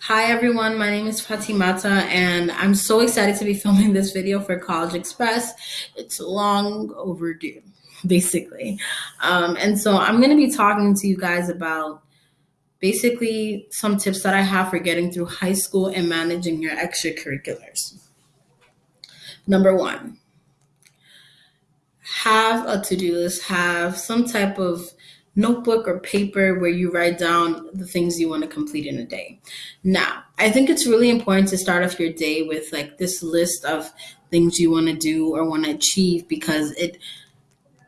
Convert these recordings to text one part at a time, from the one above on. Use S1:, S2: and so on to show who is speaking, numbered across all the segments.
S1: Hi everyone, my name is Fatimata and I'm so excited to be filming this video for CollegeXpress. It's long overdue, basically. Um, and so I'm gonna be talking to you guys about basically some tips that I have for getting through high school and managing your extracurriculars. Number one, have a to-do list, have some type of notebook or paper where you write down the things you want to complete in a day. Now, I think it's really important to start off your day with like this list of things you want to do or want to achieve because it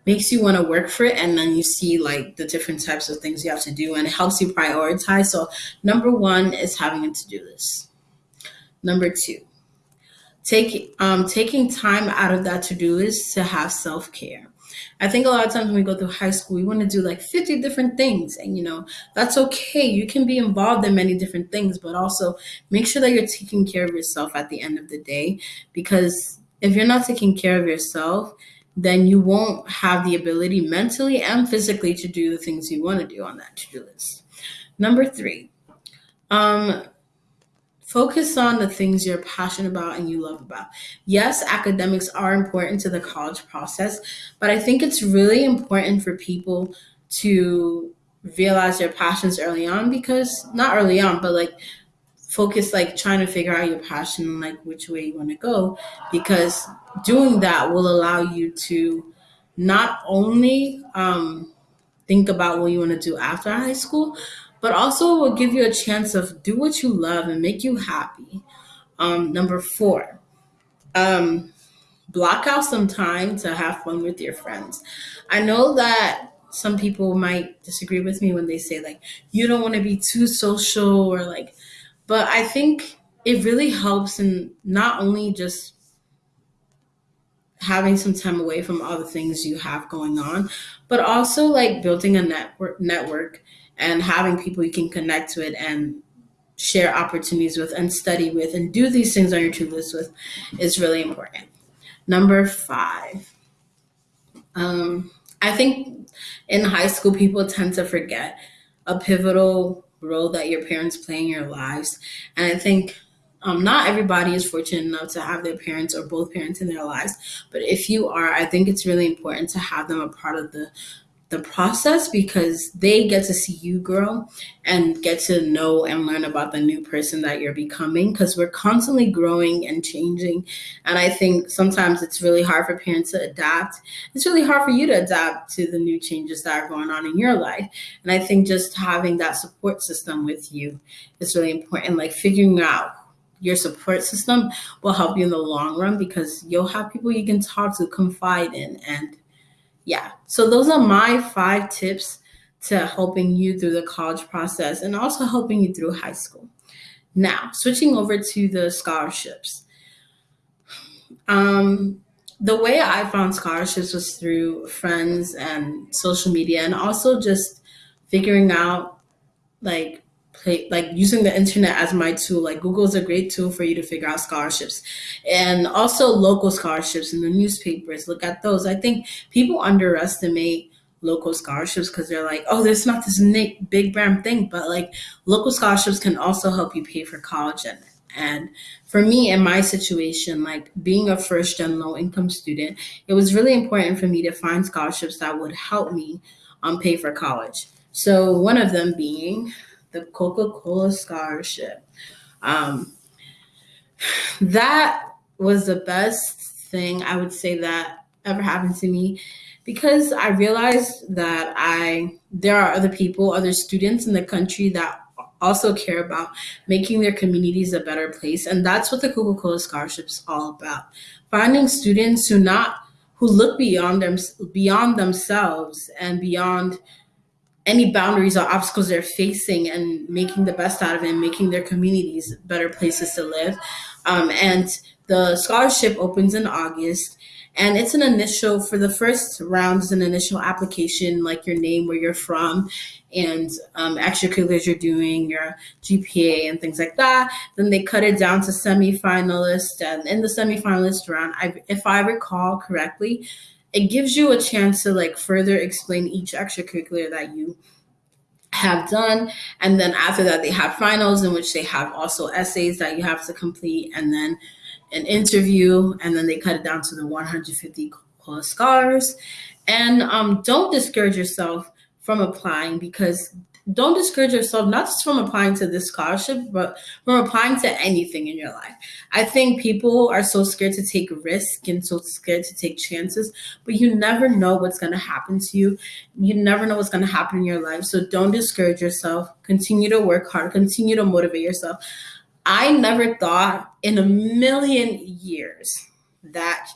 S1: makes you want to work for it and then you see like the different types of things you have to do and it helps you prioritize. So, number 1 is having a to-do list. Number 2, take um taking time out of that to-do list to have self-care I think a lot of times when we go through high school, we want to do like 50 different things. And, you know, that's okay. You can be involved in many different things, but also make sure that you're taking care of yourself at the end of the day. Because if you're not taking care of yourself, then you won't have the ability mentally and physically to do the things you want to do on that to do list. Number three, um, Focus on the things you're passionate about and you love about. Yes, academics are important to the college process, but I think it's really important for people to realize their passions early on because not early on, but like focus like trying to figure out your passion and like which way you want to go because doing that will allow you to not only um, think about what you want to do after high school, but also will give you a chance of do what you love and make you happy. Um, number four, um, block out some time to have fun with your friends. I know that some people might disagree with me when they say like you don't want to be too social or like, but I think it really helps in not only just having some time away from all the things you have going on, but also like building a network network and having people you can connect with and share opportunities with and study with and do these things on your to list with is really important. Number five, um, I think in high school, people tend to forget a pivotal role that your parents play in your lives. And I think um, not everybody is fortunate enough to have their parents or both parents in their lives. But if you are, I think it's really important to have them a part of the the process because they get to see you grow and get to know and learn about the new person that you're becoming because we're constantly growing and changing and i think sometimes it's really hard for parents to adapt it's really hard for you to adapt to the new changes that are going on in your life and i think just having that support system with you is really important like figuring out your support system will help you in the long run because you'll have people you can talk to confide in and yeah, so those are my five tips to helping you through the college process and also helping you through high school. Now, switching over to the scholarships. Um, the way I found scholarships was through friends and social media and also just figuring out like play, like using the internet as my tool. Like Google is a great tool for you to figure out scholarships, and also local scholarships in the newspapers. Look at those. I think people underestimate local scholarships because they're like, oh, there's not this big brand thing, but like local scholarships can also help you pay for college and and for me in my situation, like being a first gen low income student, it was really important for me to find scholarships that would help me um, pay for college. So one of them being the Coca-Cola scholarship. Um, that was the best thing I would say that ever happened to me because I realized that I there are other people, other students in the country that also care about making their communities a better place. And that's what the Coca-Cola scholarship is all about. Finding students who not who look beyond them beyond themselves and beyond any boundaries or obstacles they're facing and making the best out of it and making their communities better places to live. Um, and the scholarship opens in August and it's an initial for the first round is an initial application like your name where you're from and um, extracurriculars you're doing your gpa and things like that then they cut it down to semi-finalist and in the semi-finalist round I, if i recall correctly it gives you a chance to like further explain each extracurricular that you have done. And then after that, they have finals in which they have also essays that you have to complete, and then an interview, and then they cut it down to the 150 plus scars. And um, don't discourage yourself from applying because don't discourage yourself not just from applying to this scholarship but from applying to anything in your life. I think people are so scared to take risk and so scared to take chances but you never know what's going to happen to you. You never know what's going to happen in your life so don't discourage yourself. Continue to work hard. Continue to motivate yourself. I never thought in a million years that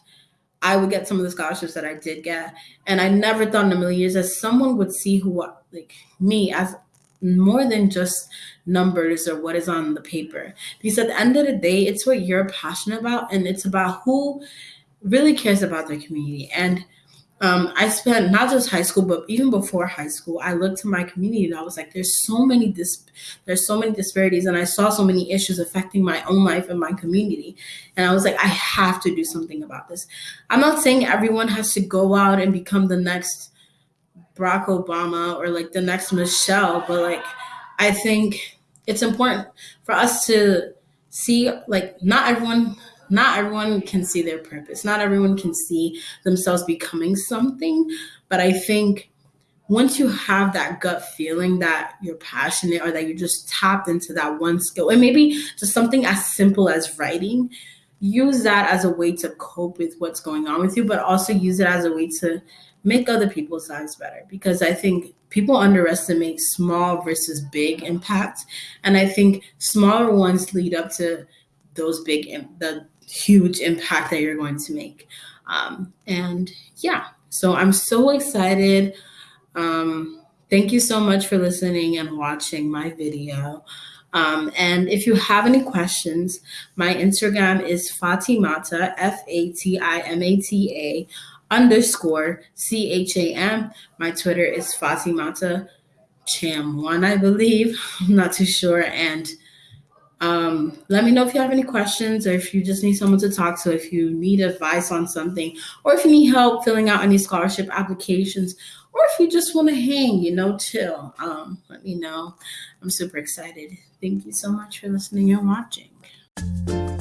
S1: I would get some of the scholarships that I did get. And I never thought in a million years that someone would see who, like me, as more than just numbers or what is on the paper. Because at the end of the day, it's what you're passionate about and it's about who really cares about their community. And um, I spent not just high school, but even before high school, I looked to my community and I was like, there's so many dis- there's so many disparities, and I saw so many issues affecting my own life and my community. And I was like, I have to do something about this. I'm not saying everyone has to go out and become the next Barack Obama or like the next Michelle, but like I think it's important for us to see like not everyone not everyone can see their purpose. Not everyone can see themselves becoming something. But I think once you have that gut feeling that you're passionate or that you're just tapped into that one skill, and maybe just something as simple as writing, use that as a way to cope with what's going on with you, but also use it as a way to make other people's lives better. Because I think people underestimate small versus big impacts. And I think smaller ones lead up to those big, the huge impact that you're going to make. Um, and yeah, so I'm so excited. Um, thank you so much for listening and watching my video. Um, and if you have any questions, my Instagram is Fatimata, F A T I M A T A underscore C H A M. My Twitter is Fatimata Cham1, I believe. I'm not too sure. And um, let me know if you have any questions or if you just need someone to talk to, if you need advice on something, or if you need help filling out any scholarship applications, or if you just want to hang, you know, chill. Um, let me know. I'm super excited. Thank you so much for listening and watching.